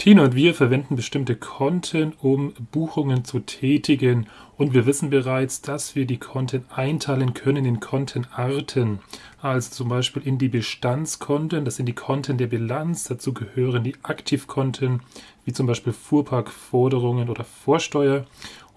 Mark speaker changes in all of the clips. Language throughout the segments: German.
Speaker 1: Tina und wir verwenden bestimmte Konten, um Buchungen zu tätigen. Und wir wissen bereits, dass wir die Konten einteilen können in Kontenarten. Also zum Beispiel in die Bestandskonten, das sind die Konten der Bilanz. Dazu gehören die Aktivkonten, wie zum Beispiel Fuhrparkforderungen oder Vorsteuer.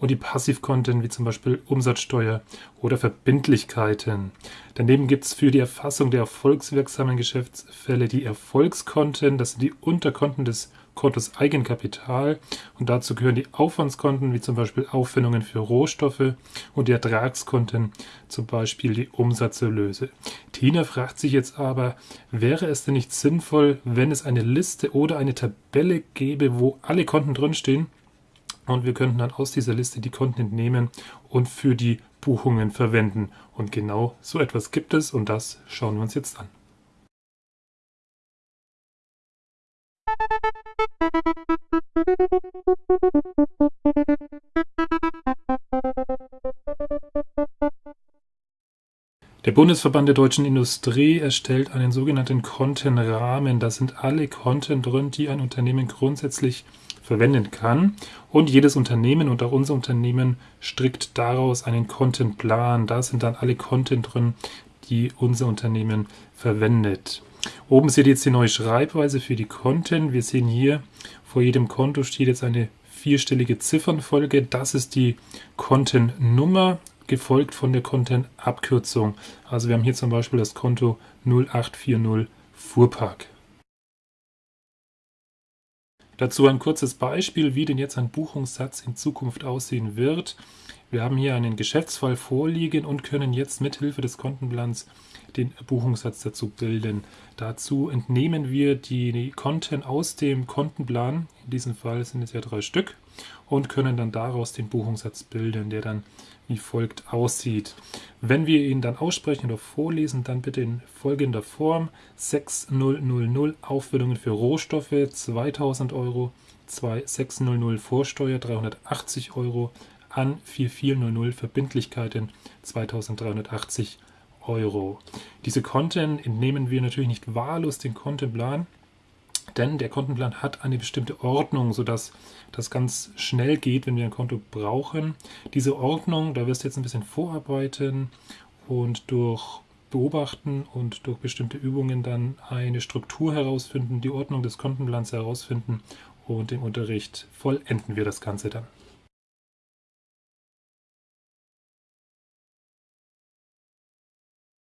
Speaker 1: Und die Passivkonten, wie zum Beispiel Umsatzsteuer oder Verbindlichkeiten. Daneben gibt es für die Erfassung der erfolgswirksamen Geschäftsfälle die Erfolgskonten. Das sind die Unterkonten des Kontos Eigenkapital und dazu gehören die Aufwandskonten wie zum Beispiel Aufwendungen für Rohstoffe und die Ertragskonten, zum Beispiel die Umsatzerlöse. Tina fragt sich jetzt aber, wäre es denn nicht sinnvoll, wenn es eine Liste oder eine Tabelle gäbe, wo alle Konten drinstehen und wir könnten dann aus dieser Liste die Konten entnehmen und für die Buchungen verwenden. Und genau so etwas gibt es und das schauen wir uns jetzt an. Der Bundesverband der deutschen Industrie erstellt einen sogenannten Kontenrahmen. Da sind alle Konten drin, die ein Unternehmen grundsätzlich verwenden kann. Und jedes Unternehmen und auch unser Unternehmen strickt daraus einen Kontenplan. Da sind dann alle Konten drin, die unser Unternehmen verwendet. Oben seht ihr jetzt die neue Schreibweise für die Konten. Wir sehen hier, vor jedem Konto steht jetzt eine vierstellige Ziffernfolge. Das ist die Kontennummer, gefolgt von der Kontenabkürzung. Also wir haben hier zum Beispiel das Konto 0840 Fuhrpark. Dazu ein kurzes Beispiel, wie denn jetzt ein Buchungssatz in Zukunft aussehen wird. Wir haben hier einen Geschäftsfall vorliegen und können jetzt mithilfe des Kontenplans den Buchungssatz dazu bilden. Dazu entnehmen wir die Konten aus dem Kontenplan, in diesem Fall sind es ja drei Stück, und können dann daraus den Buchungssatz bilden, der dann wie folgt aussieht. Wenn wir ihn dann aussprechen oder vorlesen, dann bitte in folgender Form 6000 Aufwendungen für Rohstoffe 2000 Euro, 2600 Vorsteuer 380 Euro, an 4400 Verbindlichkeiten 2380 Euro. Diese Konten entnehmen wir natürlich nicht wahllos den Kontenplan, denn der Kontenplan hat eine bestimmte Ordnung, sodass das ganz schnell geht, wenn wir ein Konto brauchen. Diese Ordnung, da wirst du jetzt ein bisschen vorarbeiten und durch Beobachten und durch bestimmte Übungen dann eine Struktur herausfinden, die Ordnung des Kontenplans herausfinden und im Unterricht vollenden wir das Ganze dann.